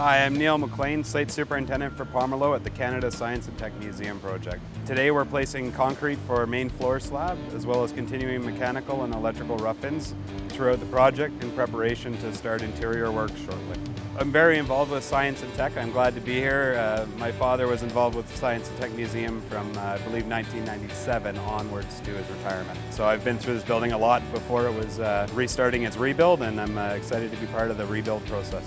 Hi, I'm Neil McLean, Site Superintendent for Pomerleau at the Canada Science and Tech Museum project. Today we're placing concrete for main floor slab as well as continuing mechanical and electrical rough-ins throughout the project in preparation to start interior work shortly. I'm very involved with science and tech. I'm glad to be here. Uh, my father was involved with the Science and Tech Museum from, uh, I believe, 1997 onwards to his retirement. So I've been through this building a lot before it was uh, restarting its rebuild and I'm uh, excited to be part of the rebuild process.